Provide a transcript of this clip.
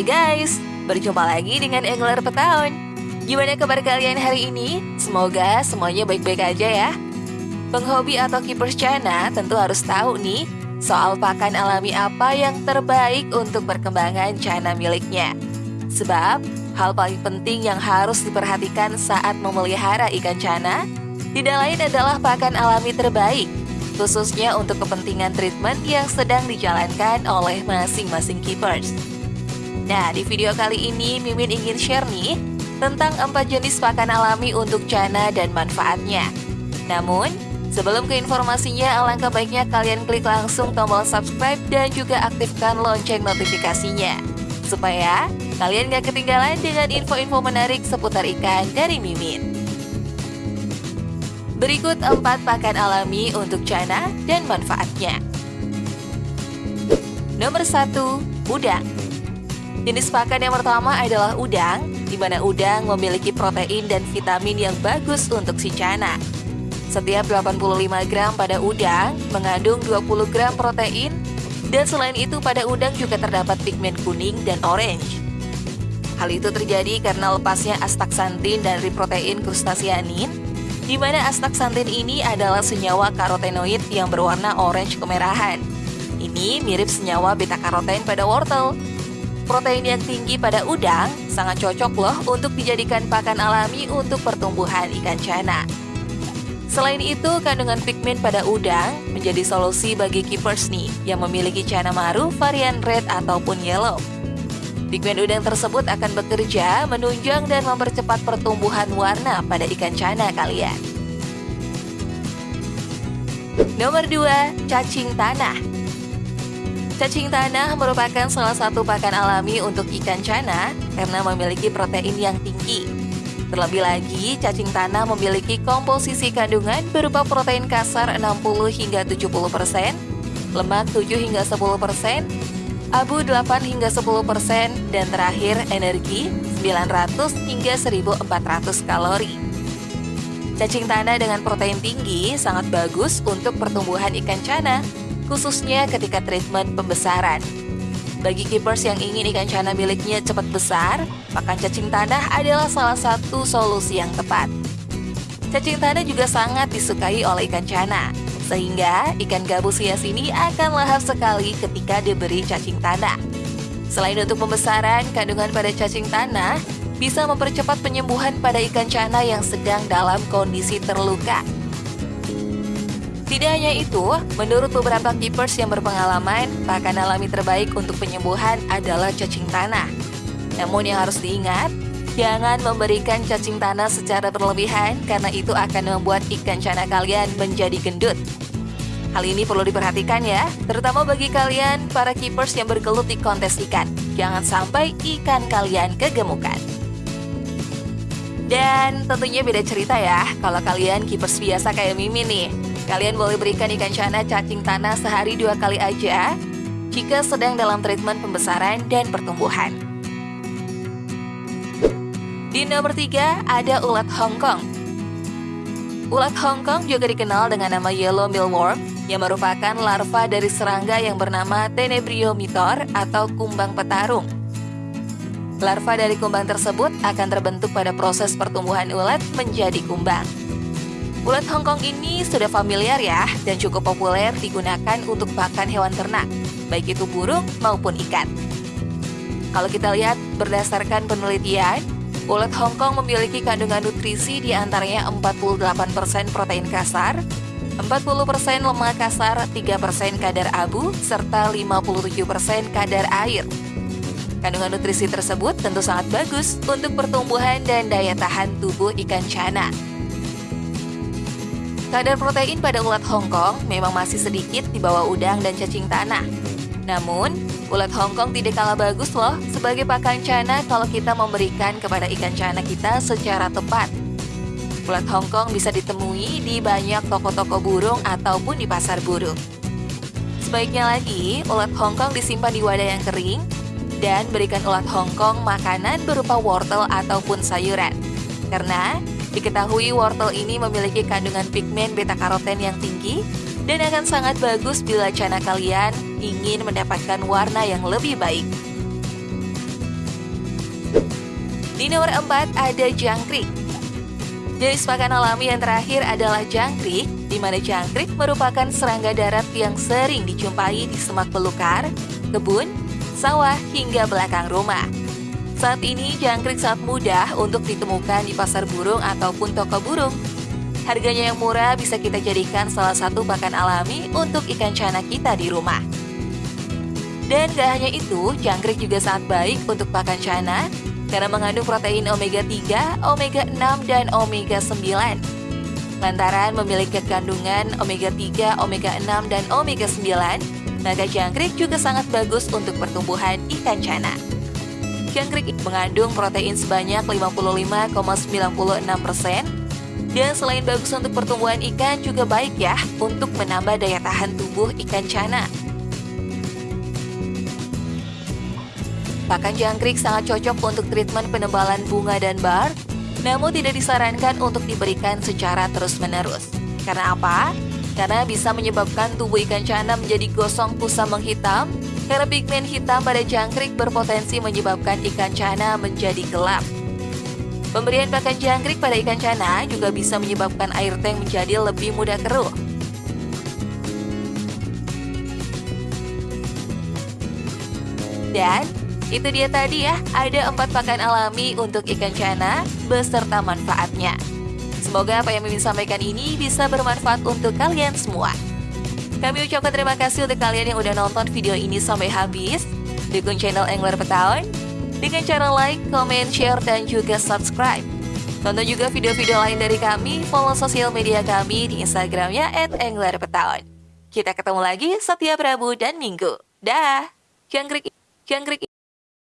Hai guys, berjumpa lagi dengan Angler Petaun. Gimana kabar kalian hari ini? Semoga semuanya baik-baik aja ya. Penghobi atau keepers China tentu harus tahu nih soal pakan alami apa yang terbaik untuk perkembangan China miliknya. Sebab hal paling penting yang harus diperhatikan saat memelihara ikan China tidak lain adalah pakan alami terbaik, khususnya untuk kepentingan treatment yang sedang dijalankan oleh masing-masing keepers. Nah, di video kali ini Mimin ingin share nih tentang empat jenis pakan alami untuk China dan manfaatnya. Namun, sebelum ke informasinya, alangkah baiknya kalian klik langsung tombol subscribe dan juga aktifkan lonceng notifikasinya. Supaya kalian gak ketinggalan dengan info-info menarik seputar ikan dari Mimin. Berikut empat pakan alami untuk China dan manfaatnya. Nomor satu, udang. Jenis pakan yang pertama adalah udang, di mana udang memiliki protein dan vitamin yang bagus untuk si China. Setiap 85 gram pada udang mengandung 20 gram protein, dan selain itu pada udang juga terdapat pigmen kuning dan orange. Hal itu terjadi karena lepasnya astaksantin dari protein krustasianin di mana astaksantin ini adalah senyawa karotenoid yang berwarna orange kemerahan. Ini mirip senyawa beta-karoten pada wortel. Protein yang tinggi pada udang sangat cocok loh untuk dijadikan pakan alami untuk pertumbuhan ikan cana. Selain itu, kandungan pigmen pada udang menjadi solusi bagi keepers nih yang memiliki cana maru varian red ataupun yellow. Pigmen udang tersebut akan bekerja menunjang dan mempercepat pertumbuhan warna pada ikan cana kalian. Nomor 2, cacing tanah. Cacing tanah merupakan salah satu pakan alami untuk ikan cana karena memiliki protein yang tinggi. Terlebih lagi, cacing tanah memiliki komposisi kandungan berupa protein kasar 60 hingga 70%, lemak 7 hingga 10%, abu 8 hingga 10 persen, dan terakhir energi 900 hingga 1400 kalori. Cacing tanah dengan protein tinggi sangat bagus untuk pertumbuhan ikan cana, khususnya ketika treatment pembesaran. Bagi keepers yang ingin ikan cana miliknya cepat besar, pakan cacing tanah adalah salah satu solusi yang tepat. Cacing tanah juga sangat disukai oleh ikan cana, sehingga ikan gabus hias ini akan lahap sekali ketika diberi cacing tanah. Selain untuk pembesaran, kandungan pada cacing tanah bisa mempercepat penyembuhan pada ikan cana yang sedang dalam kondisi terluka. Tidak hanya itu, menurut beberapa keepers yang berpengalaman, pakan alami terbaik untuk penyembuhan adalah cacing tanah. Namun yang harus diingat, jangan memberikan cacing tanah secara berlebihan karena itu akan membuat ikan cana kalian menjadi gendut. Hal ini perlu diperhatikan ya, terutama bagi kalian para keepers yang bergelut di kontes ikan. Jangan sampai ikan kalian kegemukan. Dan tentunya beda cerita ya, kalau kalian keepers biasa kayak Mimi nih. Kalian boleh berikan ikan cana cacing tanah sehari dua kali aja jika sedang dalam treatment pembesaran dan pertumbuhan. Di nomor tiga ada ulat Hongkong. Ulat Hongkong juga dikenal dengan nama yellow mealworm yang merupakan larva dari serangga yang bernama Tenebriomitor atau kumbang petarung. Larva dari kumbang tersebut akan terbentuk pada proses pertumbuhan ulat menjadi kumbang. Ulat Hongkong ini sudah familiar ya dan cukup populer digunakan untuk pakan hewan ternak, baik itu burung maupun ikan. Kalau kita lihat berdasarkan penelitian, ulat Hongkong memiliki kandungan nutrisi di antaranya 48% protein kasar, 40% lemak kasar, 3% kadar abu, serta 57% kadar air. Kandungan nutrisi tersebut tentu sangat bagus untuk pertumbuhan dan daya tahan tubuh ikan cana. Kadar protein pada ulat Hongkong memang masih sedikit di bawah udang dan cacing tanah. Namun, ulat Hongkong tidak kalah bagus loh sebagai pakan cana kalau kita memberikan kepada ikan cana kita secara tepat. Ulat Hongkong bisa ditemui di banyak toko-toko burung ataupun di pasar burung. Sebaiknya lagi, ulat Hongkong disimpan di wadah yang kering dan berikan ulat Hongkong makanan berupa wortel ataupun sayuran. Karena diketahui wortel ini memiliki kandungan pigmen beta-karoten yang tinggi dan akan sangat bagus bila cana kalian ingin mendapatkan warna yang lebih baik. Di nomor 4 ada jangkrik. Jenis pakan alami yang terakhir adalah jangkrik, di mana jangkrik merupakan serangga darat yang sering dijumpai di semak belukar, kebun, sawah, hingga belakang rumah. Saat ini jangkrik sangat mudah untuk ditemukan di pasar burung ataupun toko burung. Harganya yang murah bisa kita jadikan salah satu pakan alami untuk ikan cana kita di rumah. Dan gak hanya itu, jangkrik juga sangat baik untuk pakan cana karena mengandung protein omega 3, omega 6, dan omega 9. Lantaran memiliki kandungan omega 3, omega 6, dan omega 9, maka jangkrik juga sangat bagus untuk pertumbuhan ikan cana. Jangkrik mengandung protein sebanyak 55,96 persen, dan selain bagus untuk pertumbuhan ikan juga baik ya untuk menambah daya tahan tubuh ikan cana. Pakan jangkrik sangat cocok untuk treatment penebalan bunga dan bar, namun tidak disarankan untuk diberikan secara terus-menerus. Karena apa? Karena bisa menyebabkan tubuh ikan cana menjadi gosong kusam menghitam, karena pigmen hitam pada jangkrik berpotensi menyebabkan ikan cana menjadi gelap. Pemberian pakan jangkrik pada ikan cana juga bisa menyebabkan air tank menjadi lebih mudah keruh. Dan itu dia tadi ya, ada empat pakan alami untuk ikan cana beserta manfaatnya. Semoga apa yang Mimin sampaikan ini bisa bermanfaat untuk kalian semua. Kami ucapkan terima kasih untuk kalian yang udah nonton video ini sampai habis. Dukung channel Angler Petaun dengan cara like, comment, share, dan juga subscribe. Tonton juga video-video lain dari kami, follow sosial media kami di Instagramnya at. Kita ketemu lagi setiap Rabu dan Minggu. Dah! Jangkrik, jangkrik.